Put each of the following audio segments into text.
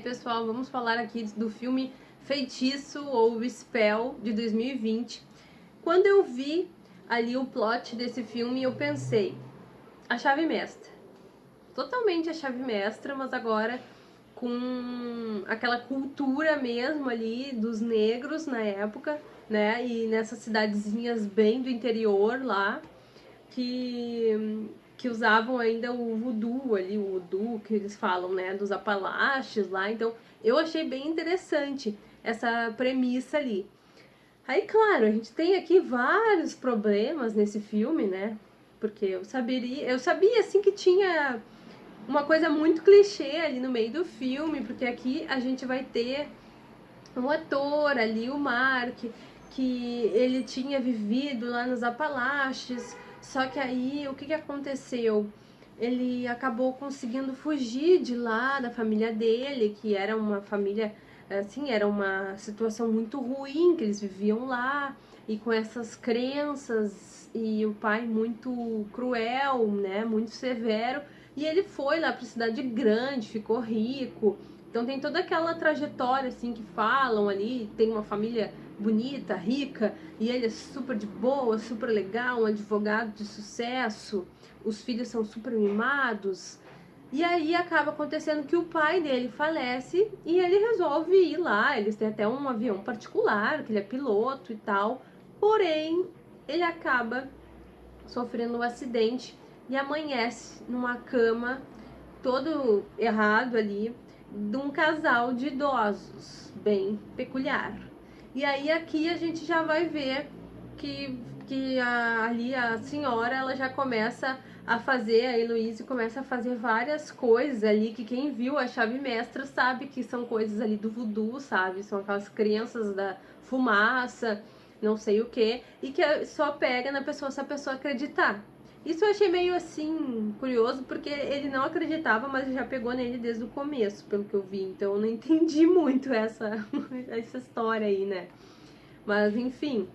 aí pessoal, vamos falar aqui do filme Feitiço ou Spell de 2020. Quando eu vi ali o plot desse filme, eu pensei, a chave mestra. Totalmente a chave mestra, mas agora com aquela cultura mesmo ali dos negros na época, né? E nessas cidadezinhas bem do interior lá, que que usavam ainda o voodoo ali, o voodoo que eles falam, né, dos apalaches lá. Então, eu achei bem interessante essa premissa ali. Aí, claro, a gente tem aqui vários problemas nesse filme, né? Porque eu saberia, eu sabia assim que tinha uma coisa muito clichê ali no meio do filme, porque aqui a gente vai ter um ator ali, o Mark, que ele tinha vivido lá nos Apalaches, só que aí, o que, que aconteceu? Ele acabou conseguindo fugir de lá, da família dele, que era uma família, assim, era uma situação muito ruim, que eles viviam lá, e com essas crenças, e o pai muito cruel, né, muito severo, e ele foi lá para cidade grande, ficou rico, então tem toda aquela trajetória assim que falam ali, tem uma família bonita, rica, e ele é super de boa, super legal, um advogado de sucesso, os filhos são super mimados. E aí acaba acontecendo que o pai dele falece e ele resolve ir lá, eles têm até um avião particular, que ele é piloto e tal. Porém, ele acaba sofrendo um acidente e amanhece numa cama todo errado ali, de um casal de idosos, bem peculiar. E aí aqui a gente já vai ver que, que a, ali a senhora ela já começa a fazer, a Heloísa começa a fazer várias coisas ali que quem viu a chave mestra sabe que são coisas ali do voodoo, sabe? São aquelas crenças da fumaça, não sei o que, e que só pega na pessoa se a pessoa acreditar. Isso eu achei meio assim curioso, porque ele não acreditava, mas já pegou nele desde o começo, pelo que eu vi. Então eu não entendi muito essa, essa história aí, né? Mas enfim.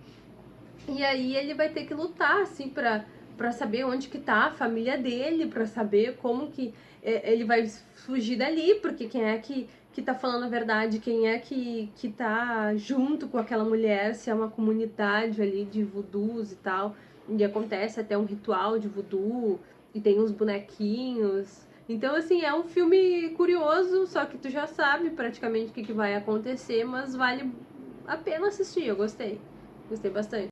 E aí ele vai ter que lutar, assim, pra, pra saber onde que tá a família dele, pra saber como que é, ele vai fugir dali, porque quem é que, que tá falando a verdade, quem é que, que tá junto com aquela mulher, se é uma comunidade ali de voodoos e tal. E acontece até um ritual de voodoo, e tem uns bonequinhos. Então, assim, é um filme curioso, só que tu já sabe praticamente o que, que vai acontecer, mas vale a pena assistir, eu gostei. Gostei bastante.